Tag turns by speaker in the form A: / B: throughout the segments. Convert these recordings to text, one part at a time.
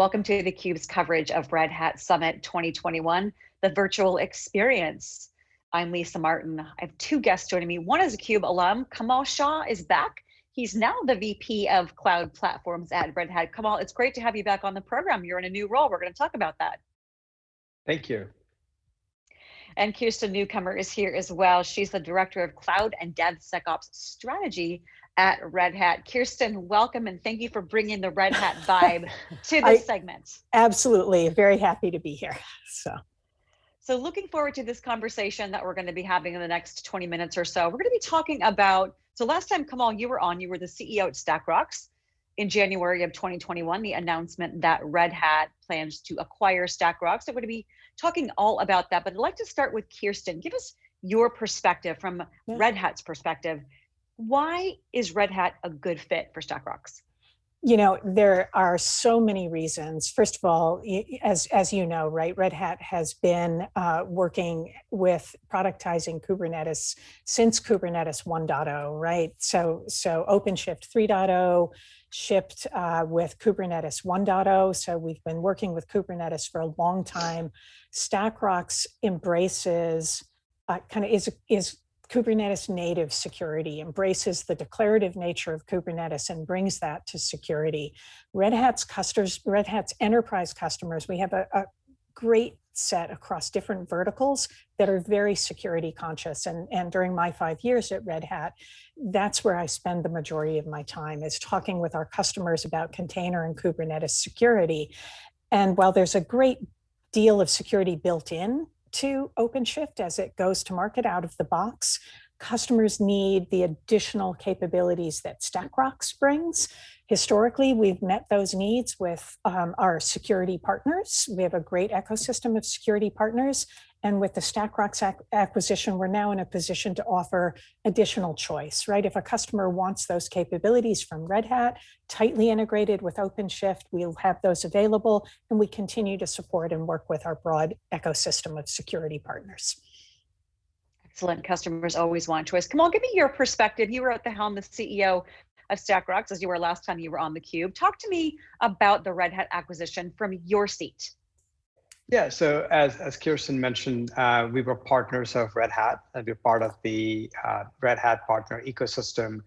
A: Welcome to theCUBE's coverage of Red Hat Summit 2021, the virtual experience. I'm Lisa Martin. I have two guests joining me. One is a CUBE alum, Kamal Shah is back. He's now the VP of Cloud Platforms at Red Hat. Kamal, it's great to have you back on the program. You're in a new role. We're going to talk about that.
B: Thank you.
A: And Kirsten Newcomer is here as well. She's the Director of Cloud and DevSecOps Strategy at Red Hat. Kirsten, welcome and thank you for bringing the Red Hat vibe to this segment.
C: Absolutely, very happy to be here. So.
A: So looking forward to this conversation that we're going to be having in the next 20 minutes or so. We're going to be talking about, so last time Kamal, you were on, you were the CEO at StackRox in January of 2021, the announcement that Red Hat plans to acquire StackRox. So we're going to be talking all about that, but I'd like to start with Kirsten. Give us your perspective from yeah. Red Hat's perspective why is Red Hat a good fit for StackRox?
C: You know, there are so many reasons. First of all, as, as you know, right, Red Hat has been uh, working with productizing Kubernetes since Kubernetes 1.0, right? So, so OpenShift 3.0 shipped uh, with Kubernetes 1.0. So we've been working with Kubernetes for a long time. StackRox embraces uh, kind of is, is Kubernetes native security embraces the declarative nature of Kubernetes and brings that to security. Red Hat's customers, Red Hat's enterprise customers, we have a, a great set across different verticals that are very security conscious. And, and during my five years at Red Hat, that's where I spend the majority of my time is talking with our customers about container and Kubernetes security. And while there's a great deal of security built in to OpenShift as it goes to market out of the box. Customers need the additional capabilities that StackRox brings. Historically, we've met those needs with um, our security partners. We have a great ecosystem of security partners, and with the StackRox ac acquisition, we're now in a position to offer additional choice, right? If a customer wants those capabilities from Red Hat, tightly integrated with OpenShift, we'll have those available, and we continue to support and work with our broad ecosystem of security partners.
A: Excellent. Customers always want choice. Kamal, give me your perspective. You were at the helm, the CEO of StackRox, as you were last time you were on the Cube. Talk to me about the Red Hat acquisition from your seat.
B: Yeah, so as, as Kirsten mentioned, uh, we were partners of Red Hat, and we're part of the uh, Red Hat partner ecosystem.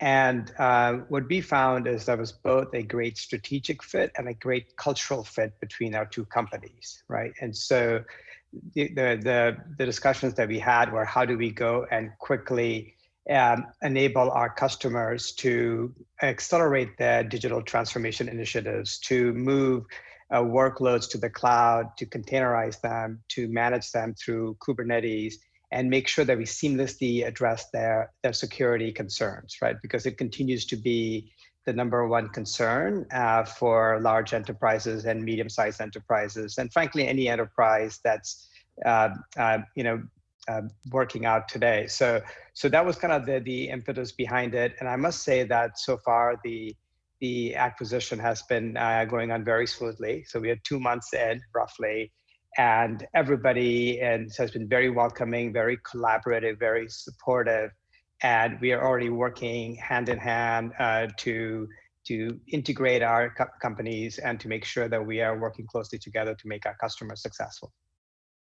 B: And uh, what we found is there was both a great strategic fit and a great cultural fit between our two companies, right? And so the, the, the, the discussions that we had were how do we go and quickly um, enable our customers to accelerate their digital transformation initiatives, to move uh, workloads to the cloud, to containerize them, to manage them through Kubernetes, and make sure that we seamlessly address their, their security concerns, right? Because it continues to be the number one concern uh, for large enterprises and medium-sized enterprises, and frankly, any enterprise that's uh, uh, you know uh, working out today. So, so that was kind of the the impetus behind it, and I must say that so far the the acquisition has been uh, going on very smoothly. So we are two months in roughly, and everybody and has been very welcoming, very collaborative, very supportive, and we are already working hand in hand uh, to to integrate our co companies and to make sure that we are working closely together to make our customers successful.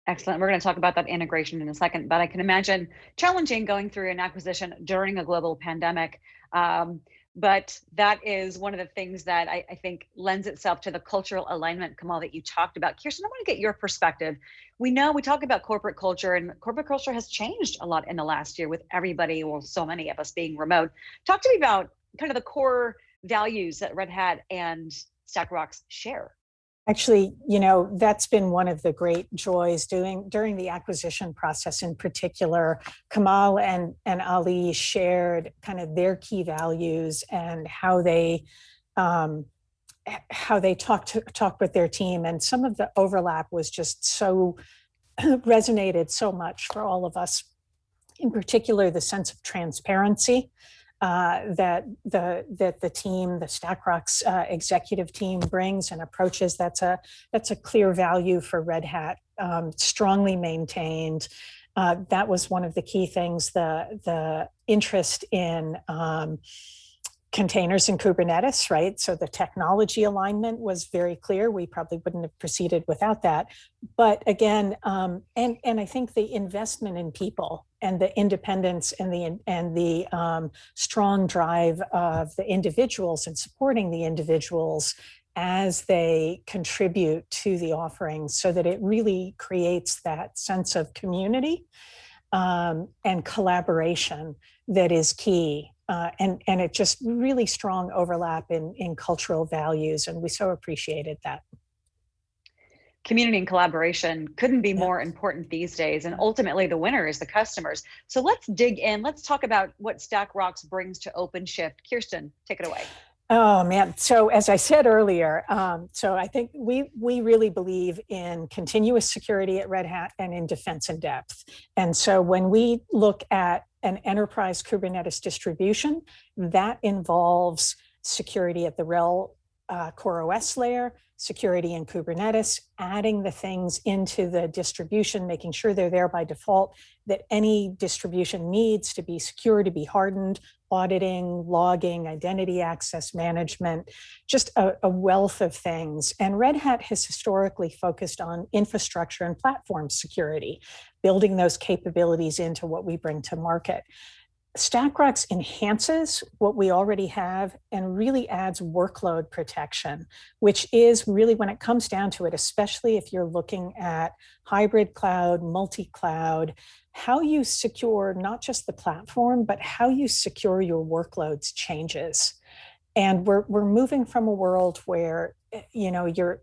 A: Excellent. We're going to talk about that integration in a second, but I can imagine challenging going through an acquisition during a global pandemic. Um, but that is one of the things that I, I, think lends itself to the cultural alignment, Kamal, that you talked about. Kirsten, I want to get your perspective. We know we talk about corporate culture and corporate culture has changed a lot in the last year with everybody, well, so many of us being remote. Talk to me about kind of the core values that Red Hat and StackRox share.
C: Actually, you know, that's been one of the great joys doing during the acquisition process in particular. Kamal and, and Ali shared kind of their key values and how they um, how they talked to talk with their team. And some of the overlap was just so resonated so much for all of us. In particular, the sense of transparency uh, that the that the team, the StackRox uh, executive team brings and approaches. That's a that's a clear value for Red Hat, um, strongly maintained. Uh, that was one of the key things. The the interest in um, containers and Kubernetes, right? So the technology alignment was very clear. We probably wouldn't have proceeded without that. But again, um, and and I think the investment in people and the independence and the and the um, strong drive of the individuals and supporting the individuals as they contribute to the offerings so that it really creates that sense of community um, and collaboration that is key uh, and, and it just really strong overlap in, in cultural values. And we so appreciated that.
A: Community and collaboration couldn't be more important these days. And ultimately the winner is the customers. So let's dig in. Let's talk about what StackRox brings to OpenShift. Kirsten, take it away.
C: Oh man, so as I said earlier, um, so I think we we really believe in continuous security at Red Hat and in defense in depth. And so when we look at an enterprise Kubernetes distribution, that involves security at the RHEL uh, CoreOS layer, security in Kubernetes, adding the things into the distribution, making sure they're there by default, that any distribution needs to be secure, to be hardened, auditing, logging, identity access management, just a, a, wealth of things. And Red Hat has historically focused on infrastructure and platform security, building those capabilities into what we bring to market. StackRox enhances what we already have and really adds workload protection, which is really when it comes down to it, especially if you're looking at hybrid cloud, multi-cloud, how you secure not just the platform, but how you secure your workloads changes. And we're, we're moving from a world where, eh, you know, you're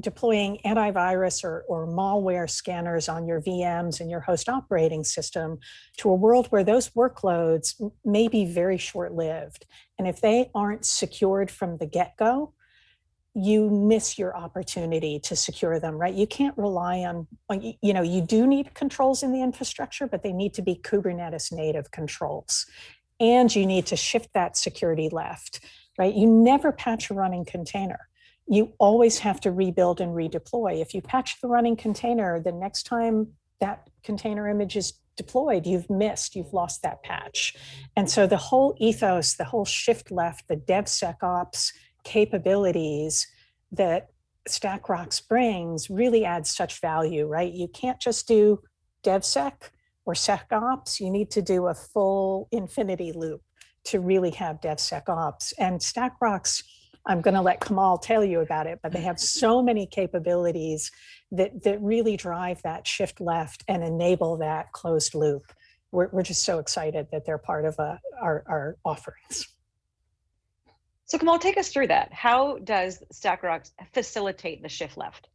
C: deploying antivirus or, or malware scanners on your VMs and your host operating system to a world where those workloads may be very short-lived. And if they aren't secured from the get-go, you miss your opportunity to secure them, right? You can't rely on, you know, you do need controls in the infrastructure, but they need to be Kubernetes native controls. And you need to shift that security left, right? You never patch a running container you always have to rebuild and redeploy. If you patch the running container, the next time that container image is deployed, you've missed, you've lost that patch. And so the whole ethos, the whole shift left, the DevSecOps capabilities that StackRox brings really adds such value, right? You can't just do DevSec or SecOps, you need to do a full infinity loop to really have DevSecOps. And StackRox I'm going to let Kamal tell you about it, but they have so many capabilities that, that really drive that shift left and enable that closed loop. We're, we're just so excited that they're part of uh, our, our offerings.
A: So Kamal, take us through that. How does StackRox facilitate the shift left?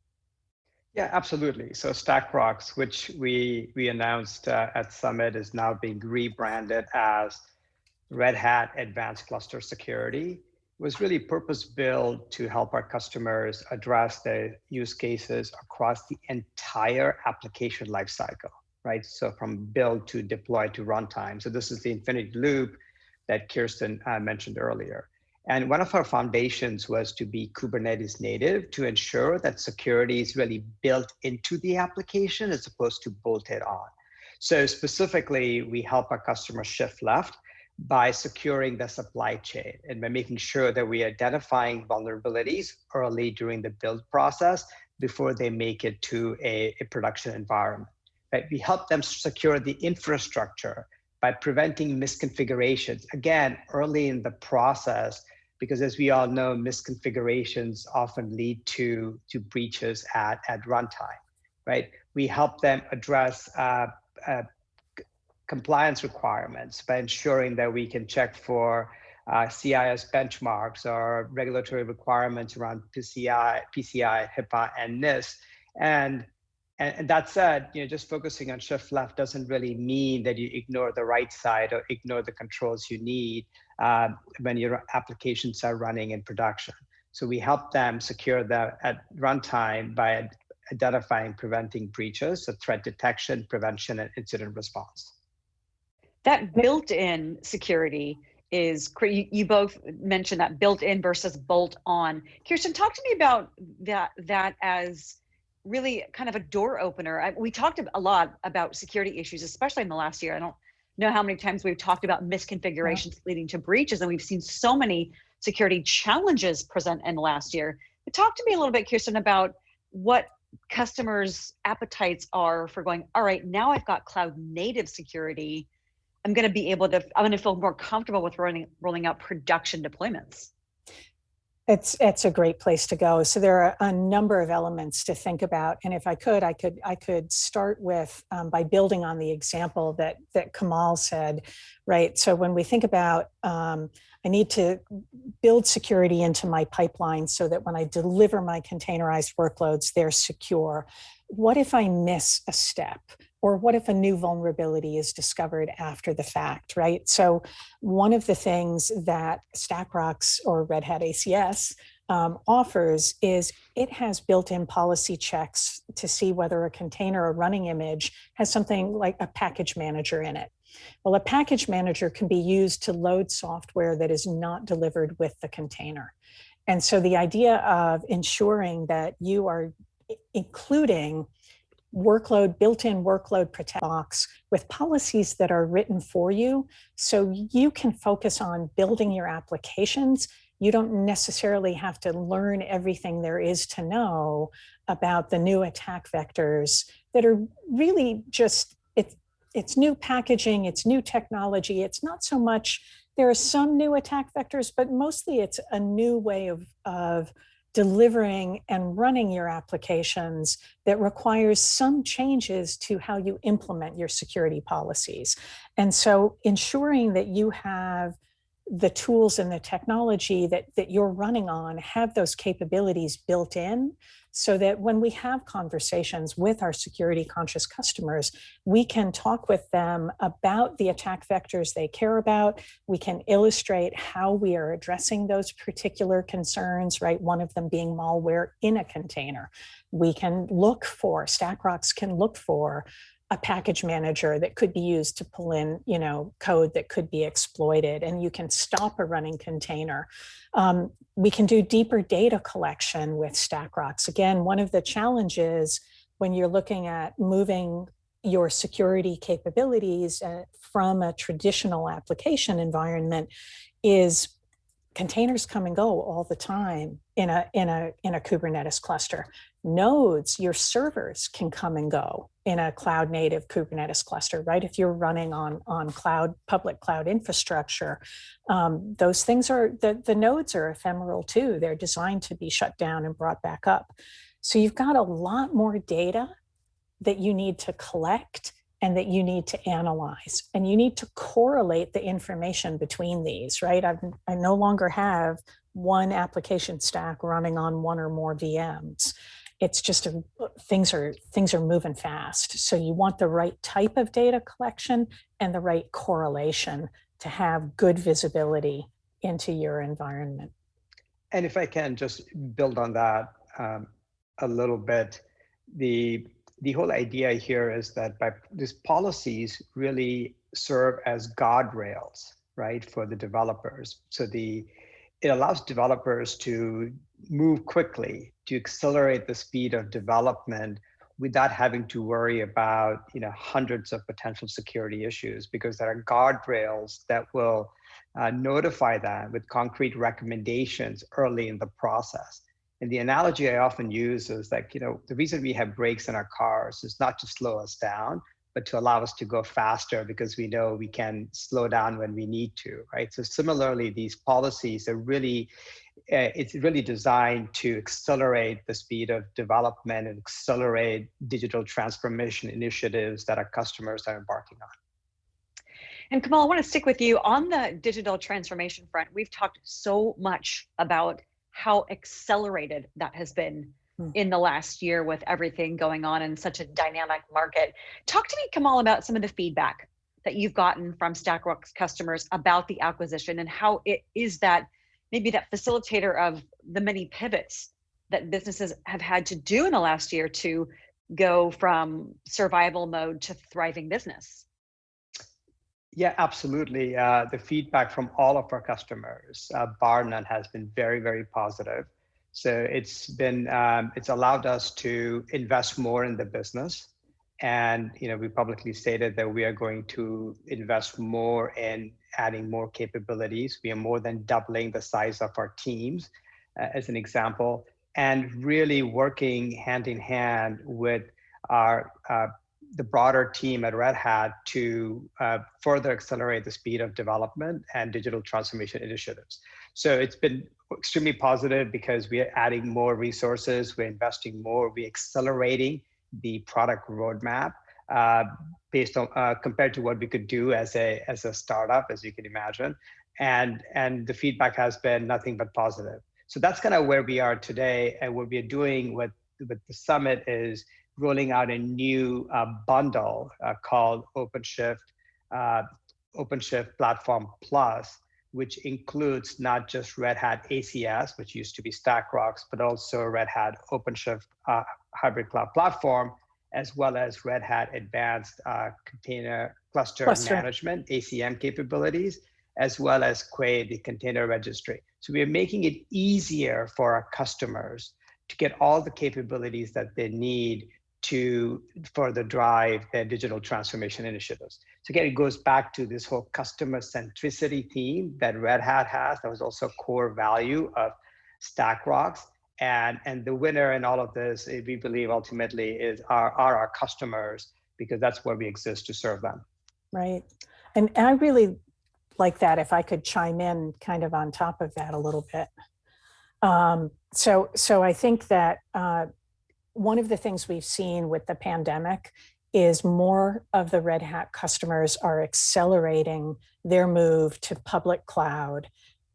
B: Yeah, absolutely. So StackRox, which we we announced uh, at Summit, is now being rebranded as Red Hat Advanced Cluster Security was really purpose built to help our customers address the use cases across the entire application lifecycle, right? So from build to deploy to runtime. So this is the infinity loop that Kirsten uh, mentioned earlier. And one of our foundations was to be Kubernetes native to ensure that security is really built into the application as opposed to bolted on. So specifically, we help our customers shift left by securing the supply chain and by making sure that we're identifying vulnerabilities early during the build process before they make it to a, a production environment. Right? We help them secure the infrastructure by preventing misconfigurations, again, early in the process, because as we all know, misconfigurations often lead to, to breaches at, at runtime, right? We help them address uh, uh, compliance requirements by ensuring that we can check for uh, CIS benchmarks or regulatory requirements around PCI, PCI, HIPAA, and NIST. And, and, and that said, you know, just focusing on shift left doesn't really mean that you ignore the right side or ignore the controls you need uh, when your applications are running in production. So we help them secure that at runtime by identifying, preventing breaches, so threat detection, prevention, and incident response
A: that built-in security is you, you both mentioned that built-in versus bolt-on. Kirsten, talk to me about that that as really kind of a door opener. I, we talked a lot about security issues, especially in the last year. I don't know how many times we've talked about misconfigurations yeah. leading to breaches, and we've seen so many security challenges present in the last year. But talk to me a little bit, Kirsten, about what customers' appetites are for going, all right, now I've got cloud native security. I'm going to be able to, I'm going to feel more comfortable with rolling, rolling out production deployments.
C: It's it's a great place to go. So there are a number of elements to think about, and if I could, I could I could start with um, by building on the example that that Kamal said, right? So when we think about um, I need to build security into my pipeline so that when I deliver my containerized workloads, they're secure. What if I miss a step? Or what if a new vulnerability is discovered after the fact, right? So one of the things that StackRox or Red Hat ACS um, offers is it has built-in policy checks to see whether a container or running image has something like a package manager in it. Well, a package manager can be used to load software that is not delivered with the container. And so the idea of ensuring that you are including workload, built-in workload protect box with policies that are written for you so you can focus on building your applications. You don't necessarily have to learn everything there is to know about the new attack vectors that are really just, it's, it's new packaging, it's new technology. It's not so much, there are some new attack vectors, but mostly it's a new way of, of delivering and running your applications that requires some changes to how you implement your security policies. And so ensuring that you have the tools and the technology that, that you're running on have those capabilities built in so that when we have conversations with our security conscious customers, we can talk with them about the attack vectors they care about. We can illustrate how we are addressing those particular concerns, right? One of them being malware in a container. We can look for, StackRox can look for a package manager that could be used to pull in, you know, code that could be exploited and you can stop a running container. Um, we can do deeper data collection with Stack StackRox. Again, one of the challenges when you're looking at moving your security capabilities uh, from a traditional application environment is containers come and go all the time in a in a in a Kubernetes cluster. Nodes, your servers can come and go in a cloud native Kubernetes cluster, right? If you're running on on cloud public cloud infrastructure, um, those things are the the nodes are ephemeral too. They're designed to be shut down and brought back up. So you've got a lot more data that you need to collect and that you need to analyze and you need to correlate the information between these, right? I've, I no longer have one application stack running on one or more VMs. It's just a, things are things are moving fast. So you want the right type of data collection and the right correlation to have good visibility into your environment.
B: And if I can just build on that um, a little bit, the the whole idea here is that by these policies really serve as guardrails, right, for the developers. So the it allows developers to move quickly to accelerate the speed of development without having to worry about you know hundreds of potential security issues because there are guardrails that will uh, notify them with concrete recommendations early in the process. And the analogy I often use is like, you know, the reason we have brakes in our cars is not to slow us down, but to allow us to go faster because we know we can slow down when we need to, right? So similarly, these policies are really, uh, it's really designed to accelerate the speed of development and accelerate digital transformation initiatives that our customers are embarking on.
A: And Kamal, I want to stick with you on the digital transformation front. We've talked so much about how accelerated that has been hmm. in the last year with everything going on in such a dynamic market. Talk to me, Kamal, about some of the feedback that you've gotten from StackRox customers about the acquisition and how it is that maybe that facilitator of the many pivots that businesses have had to do in the last year to go from survival mode to thriving business.
B: Yeah, absolutely. Uh, the feedback from all of our customers, uh, bar none, has been very, very positive. So it's been, um, it's allowed us to invest more in the business And you know, we publicly stated that we are going to invest more in adding more capabilities. We are more than doubling the size of our teams, uh, as an example, and really working hand in hand with our uh, the broader team at Red Hat to uh, further accelerate the speed of development and digital transformation initiatives. So it's been extremely positive because we are adding more resources, we're investing more, we're accelerating the product roadmap uh, based on uh, compared to what we could do as a as a startup, as you can imagine, and and the feedback has been nothing but positive. So that's kind of where we are today, and what we're doing with with the summit is rolling out a new uh, bundle uh, called OpenShift uh, OpenShift Platform Plus, which includes not just Red Hat ACS, which used to be StackRox, but also Red Hat OpenShift uh, Hybrid Cloud Platform, as well as Red Hat Advanced uh, Container Cluster, Cluster, Management, ACM capabilities, as well as Quay, the container registry. So we are making it easier for our customers to get all the capabilities that they need to further drive their digital transformation initiatives. So again, it goes back to this whole customer centricity theme that Red Hat has. That was also a core value of StackRox. And, and the winner in all of this, eh, we believe ultimately is are, are our customers because that's where we exist to serve them.
C: Right. And, and I really like that if I could chime in kind of on top of that a little bit. Um, so, so I think that uh, one of the things we've seen with the pandemic is more of the Red Hat customers are accelerating their move to public cloud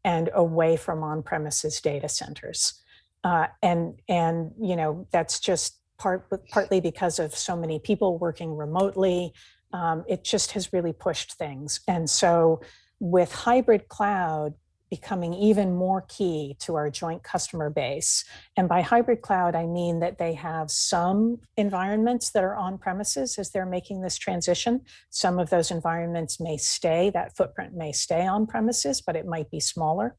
C: and away from on-premises data centers. Uh, and, and, you know, that's just part, partly because of so many people working remotely. Um, it just has really pushed things. And so with hybrid cloud, becoming even more key to our joint customer base. And by hybrid cloud, I mean that they have some environments that are on premises as they're making this transition. Some of those environments may stay, that footprint may stay on premises, but it might be smaller.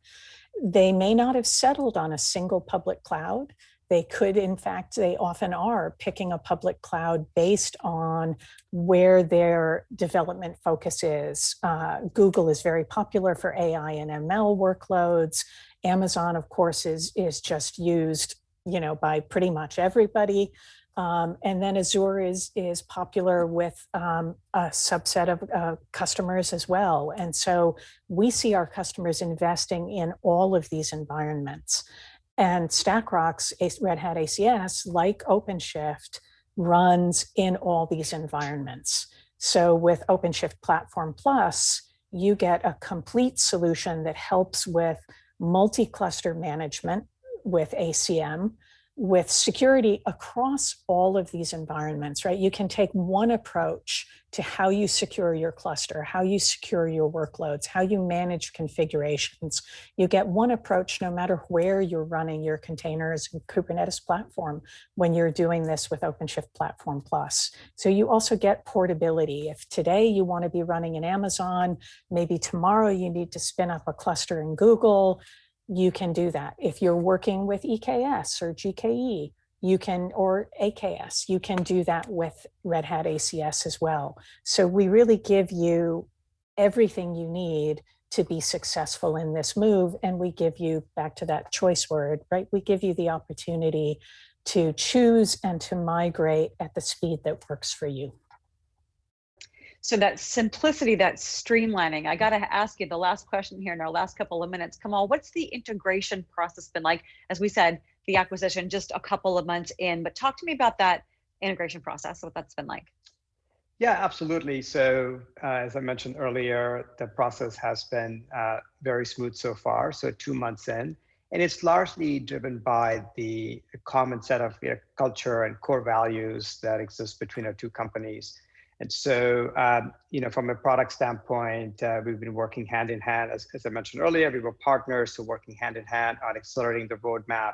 C: They may not have settled on a single public cloud. They could, in fact, they often are picking a public cloud based on where their development focus is. Uh, Google is very popular for AI and ML workloads. Amazon, of course, is, is just used you know, by pretty much everybody. Um, and then Azure is, is popular with um, a subset of uh, customers as well. And so we see our customers investing in all of these environments. And StackRox, Red Hat ACS, like OpenShift, runs in all these environments. So with OpenShift Platform Plus, you get a complete solution that helps with multi-cluster management with ACM, with security across all of these environments, right? You can take one approach to how you secure your cluster, how you secure your workloads, how you manage configurations. You get one approach no matter where you're running your containers and Kubernetes platform when you're doing this with OpenShift Platform Plus. So you also get portability. If today you want to be running in Amazon, maybe tomorrow you need to spin up a cluster in Google, you can do that. If you're working with EKS or GKE, you can, or AKS, you can do that with Red Hat ACS as well. So we really give you everything you need to be successful in this move. And we give you, back to that choice word, right? We give you the opportunity to choose and to migrate at the speed that works for you.
A: So that simplicity, that streamlining, I got to ask you the last question here in our last couple of minutes. Kamal, what's the integration process been like? As we said, the acquisition just a couple of months in, but talk to me about that integration process, what that's been like.
B: Yeah, absolutely. So uh, as I mentioned earlier, the process has been uh, very smooth so far. So two months in, and it's largely driven by the common set of you know, culture and core values that exist between our two companies. And so, um, you know, from a product standpoint, uh, we've been working hand in hand, as, as I mentioned earlier, we were partners, so working hand in hand on accelerating the roadmap,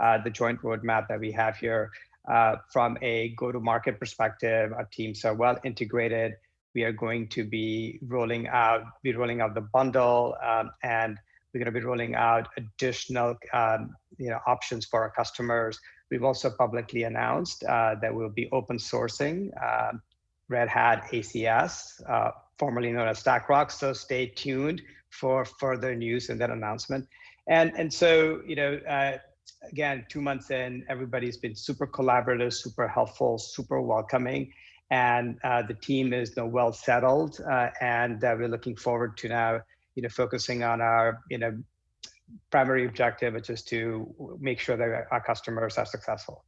B: uh, the joint roadmap that we have here. Uh, from a go-to-market perspective, our teams are well integrated. We are going to be rolling out, be rolling out the bundle, um, and we're going to be rolling out additional, um, you know, options for our customers we've also publicly announced uh, that we'll be open sourcing uh, Red Hat ACS, uh, formerly known as StackRox. So stay tuned for further news and that announcement. And, and so, you know, uh, again, two months in, everybody's been super collaborative, super helpful, super welcoming. And uh, the team is know, well settled. Uh, and we're looking forward to now, you know, focusing on our, you know, primary objective, which is to make sure that our customers are successful.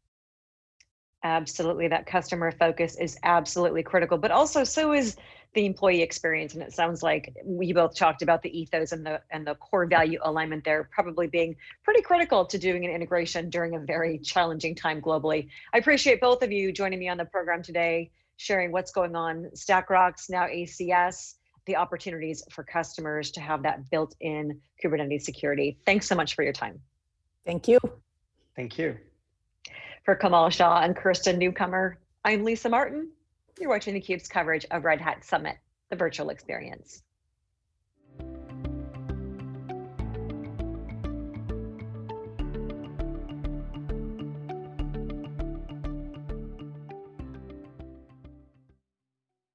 A: Absolutely, that customer focus is absolutely critical, but also so is the employee experience. And it sounds like we both talked about the ethos and the and the core value alignment there probably being pretty critical to doing an integration during a very challenging time globally. I appreciate both of you joining me on the program today, sharing what's going on, StackRox, now ACS, the opportunities for customers to have that built-in Kubernetes security. Thanks so much for your time.
C: Thank you.
B: Thank you.
A: For Kamal Shah and Kirsten Newcomer, I'm Lisa Martin. You're watching theCUBE's coverage of Red Hat Summit, the virtual experience.